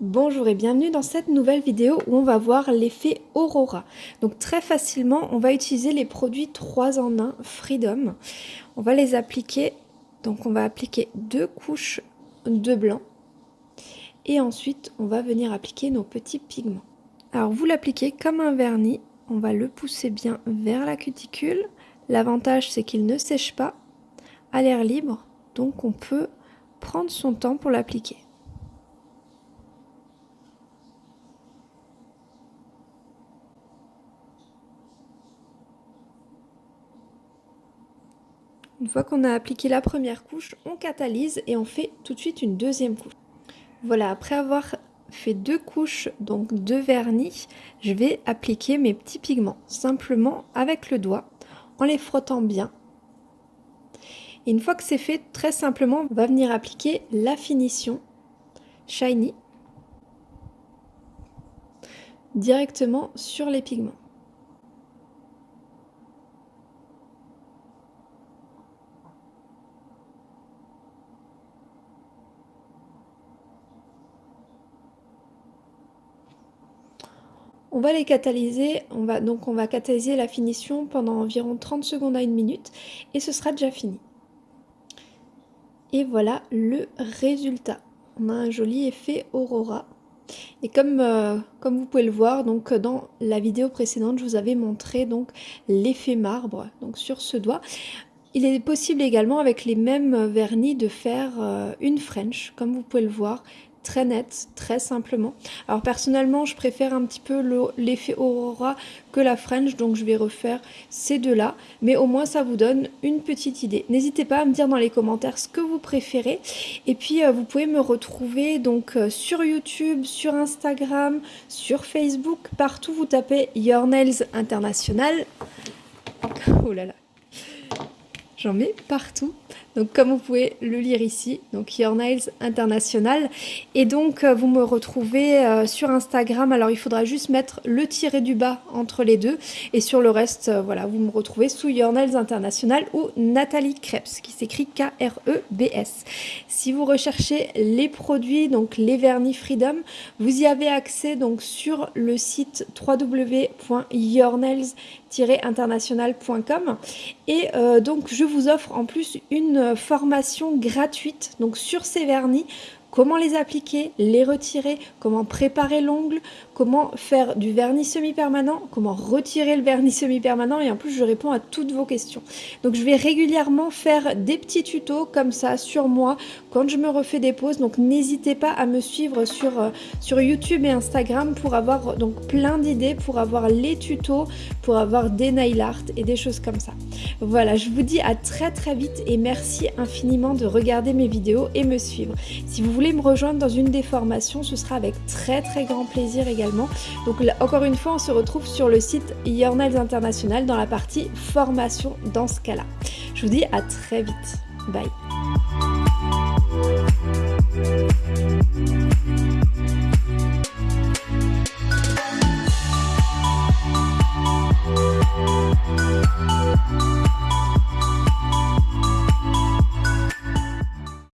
Bonjour et bienvenue dans cette nouvelle vidéo où on va voir l'effet Aurora. Donc très facilement, on va utiliser les produits 3 en 1 Freedom. On va les appliquer, donc on va appliquer deux couches de blanc et ensuite on va venir appliquer nos petits pigments. Alors vous l'appliquez comme un vernis, on va le pousser bien vers la cuticule. L'avantage c'est qu'il ne sèche pas à l'air libre, donc on peut prendre son temps pour l'appliquer. Une fois qu'on a appliqué la première couche, on catalyse et on fait tout de suite une deuxième couche. Voilà, après avoir fait deux couches, donc de vernis, je vais appliquer mes petits pigments, simplement avec le doigt, en les frottant bien. Une fois que c'est fait, très simplement, on va venir appliquer la finition Shiny directement sur les pigments. On va les catalyser, on va, donc on va catalyser la finition pendant environ 30 secondes à une minute et ce sera déjà fini. Et voilà le résultat. On a un joli effet aurora. Et comme, euh, vous pouvez le voir, donc dans la vidéo précédente, je vous avais montré donc l'effet marbre donc sur ce doigt. Il est possible également avec les mêmes vernis de faire euh, une French, comme vous pouvez le voir très nette, très simplement. Alors personnellement, je préfère un petit peu l'effet Aurora que la French, donc je vais refaire ces deux-là. Mais au moins, ça vous donne une petite idée. N'hésitez pas à me dire dans les commentaires ce que vous préférez. Et puis, euh, vous pouvez me retrouver donc euh, sur YouTube, sur Instagram, sur Facebook. Partout, vous tapez Your Nails International. Oh là là. J'en mets partout. Donc comme vous pouvez le lire ici, donc Your Nails International. Et donc euh, vous me retrouvez euh, sur Instagram. Alors il faudra juste mettre le tiré du bas entre les deux. Et sur le reste, euh, voilà, vous me retrouvez sous Your Nails International ou Nathalie Krebs, qui s'écrit K-R-E-B-S. Si vous recherchez les produits, donc les vernis Freedom, vous y avez accès donc sur le site www.yournails internationalcom et donc je vous offre en plus une formation gratuite. Donc sur ces vernis comment les appliquer, les retirer, comment préparer l'ongle, comment faire du vernis semi-permanent, comment retirer le vernis semi-permanent et en plus je réponds à toutes vos questions. Donc je vais régulièrement faire des petits tutos comme ça sur moi quand je me refais des pauses donc n'hésitez pas à me suivre sur, euh, sur YouTube et Instagram pour avoir donc plein d'idées, pour avoir les tutos, pour avoir des nail art et des choses comme ça. Voilà, je vous dis à très très vite et merci infiniment de regarder mes vidéos et me suivre. Si vous voulez me rejoindre dans une des formations, ce sera avec très très grand plaisir également. Donc encore une fois, on se retrouve sur le site Your Nails International dans la partie formation dans ce cas-là. Je vous dis à très vite. Bye